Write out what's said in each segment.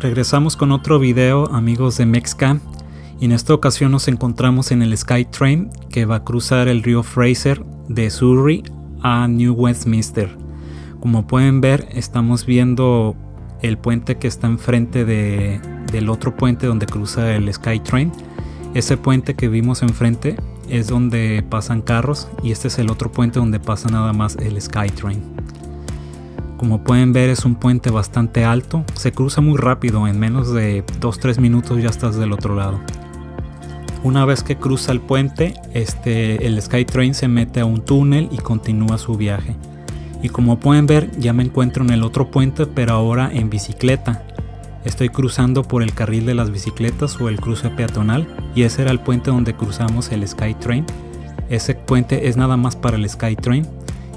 Regresamos con otro video amigos de Mexcam y en esta ocasión nos encontramos en el SkyTrain que va a cruzar el río Fraser de Surrey a New Westminster. Como pueden ver estamos viendo el puente que está enfrente de, del otro puente donde cruza el SkyTrain. Ese puente que vimos enfrente es donde pasan carros y este es el otro puente donde pasa nada más el SkyTrain. Como pueden ver es un puente bastante alto, se cruza muy rápido, en menos de 2-3 minutos ya estás del otro lado. Una vez que cruza el puente, este, el SkyTrain se mete a un túnel y continúa su viaje. Y como pueden ver ya me encuentro en el otro puente pero ahora en bicicleta. Estoy cruzando por el carril de las bicicletas o el cruce peatonal y ese era el puente donde cruzamos el SkyTrain. Ese puente es nada más para el SkyTrain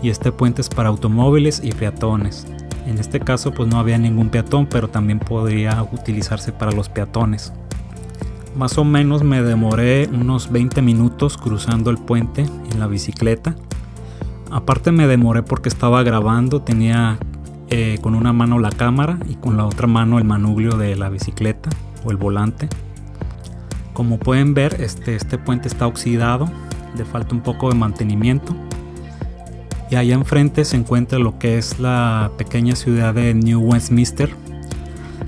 y este puente es para automóviles y peatones. En este caso pues no había ningún peatón pero también podría utilizarse para los peatones. Más o menos me demoré unos 20 minutos cruzando el puente en la bicicleta. Aparte me demoré porque estaba grabando, tenía eh, con una mano la cámara y con la otra mano el manubrio de la bicicleta o el volante. Como pueden ver este, este puente está oxidado, le falta un poco de mantenimiento y allá enfrente se encuentra lo que es la pequeña ciudad de New Westminster,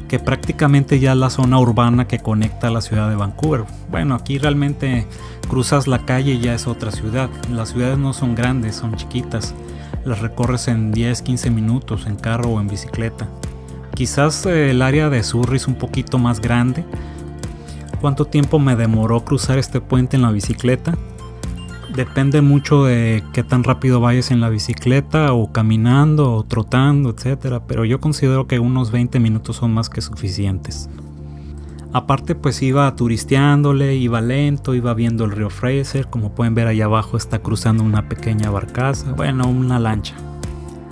que prácticamente ya es la zona urbana que conecta a la ciudad de Vancouver. Bueno, aquí realmente cruzas la calle y ya es otra ciudad. Las ciudades no son grandes, son chiquitas. Las recorres en 10-15 minutos en carro o en bicicleta. Quizás eh, el área de Surrey es un poquito más grande. ¿Cuánto tiempo me demoró cruzar este puente en la bicicleta? Depende mucho de qué tan rápido vayas en la bicicleta o caminando o trotando, etcétera, pero yo considero que unos 20 minutos son más que suficientes. Aparte pues iba turisteándole, iba lento, iba viendo el río Fraser, como pueden ver allá abajo está cruzando una pequeña barcaza, bueno, una lancha.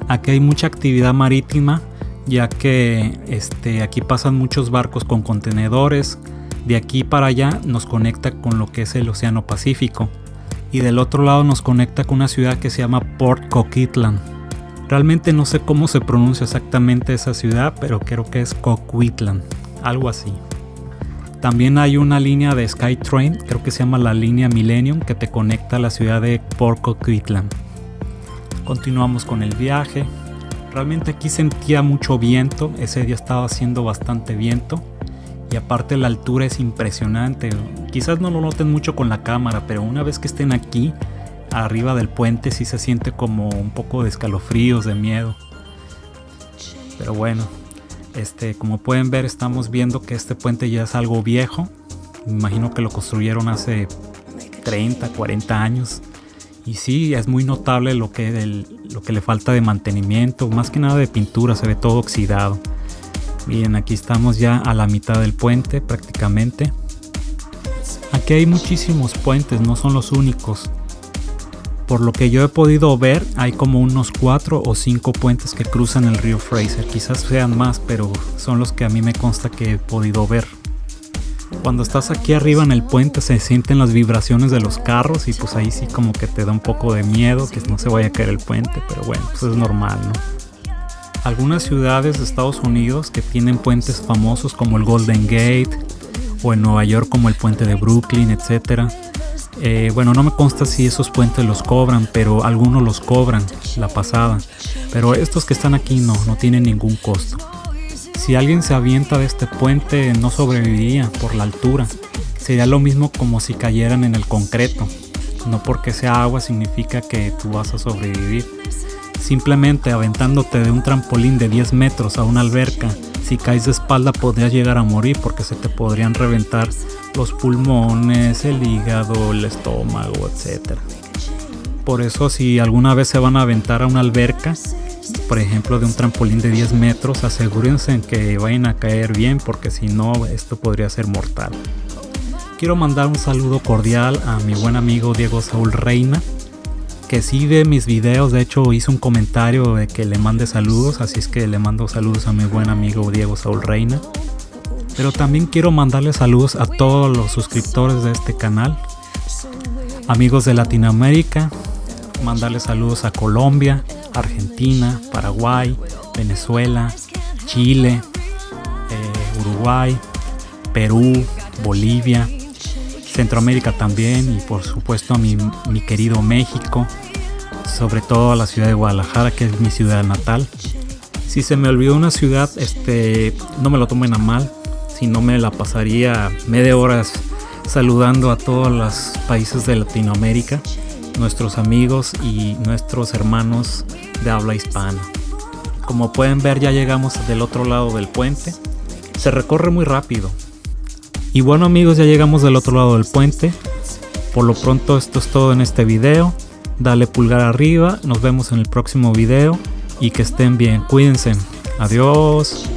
Aquí hay mucha actividad marítima, ya que este, aquí pasan muchos barcos con contenedores, de aquí para allá nos conecta con lo que es el Océano Pacífico y del otro lado nos conecta con una ciudad que se llama Port Coquitlam. Realmente no sé cómo se pronuncia exactamente esa ciudad, pero creo que es Coquitlam, algo así. También hay una línea de SkyTrain, creo que se llama la línea Millennium, que te conecta a la ciudad de Port Coquitlam. Continuamos con el viaje. Realmente aquí sentía mucho viento, ese día estaba haciendo bastante viento y aparte la altura es impresionante. Quizás no lo noten mucho con la cámara, pero una vez que estén aquí, arriba del puente, sí se siente como un poco de escalofríos, de miedo. Pero bueno, este, como pueden ver, estamos viendo que este puente ya es algo viejo. Me imagino que lo construyeron hace 30, 40 años. Y sí, es muy notable lo que, lo que le falta de mantenimiento, más que nada de pintura, se ve todo oxidado. Bien, aquí estamos ya a la mitad del puente prácticamente. Aquí hay muchísimos puentes, no son los únicos. Por lo que yo he podido ver, hay como unos 4 o 5 puentes que cruzan el río Fraser. Quizás sean más, pero son los que a mí me consta que he podido ver. Cuando estás aquí arriba en el puente se sienten las vibraciones de los carros y pues ahí sí como que te da un poco de miedo que no se vaya a caer el puente, pero bueno, pues es normal, ¿no? Algunas ciudades de Estados Unidos que tienen puentes famosos como el Golden Gate o en Nueva York como el puente de Brooklyn, etc. Eh, bueno, no me consta si esos puentes los cobran, pero algunos los cobran la pasada. Pero estos que están aquí no, no tienen ningún costo. Si alguien se avienta de este puente no sobreviviría por la altura. Sería lo mismo como si cayeran en el concreto. No porque sea agua significa que tú vas a sobrevivir. Simplemente aventándote de un trampolín de 10 metros a una alberca, si caes de espalda podrías llegar a morir porque se te podrían reventar los pulmones, el hígado, el estómago, etc. Por eso si alguna vez se van a aventar a una alberca, por ejemplo de un trampolín de 10 metros, asegúrense en que vayan a caer bien porque si no esto podría ser mortal. Quiero mandar un saludo cordial a mi buen amigo Diego Saúl Reina, que sí ve mis videos, de hecho hizo un comentario de que le mande saludos, así es que le mando saludos a mi buen amigo Diego Saúl Reina. Pero también quiero mandarle saludos a todos los suscriptores de este canal, amigos de Latinoamérica, mandarle saludos a Colombia, Argentina, Paraguay, Venezuela, Chile, eh, Paraguay, Perú, Bolivia, Centroamérica también y por supuesto a mi, mi querido México, sobre todo a la ciudad de Guadalajara que es mi ciudad natal. Si se me olvidó una ciudad, este, no me lo tomen a mal, si no me la pasaría media horas saludando a todos los países de Latinoamérica, nuestros amigos y nuestros hermanos de habla hispana. Como pueden ver ya llegamos del otro lado del puente. Se recorre muy rápido. Y bueno amigos ya llegamos del otro lado del puente. Por lo pronto esto es todo en este video. Dale pulgar arriba. Nos vemos en el próximo video. Y que estén bien. Cuídense. Adiós.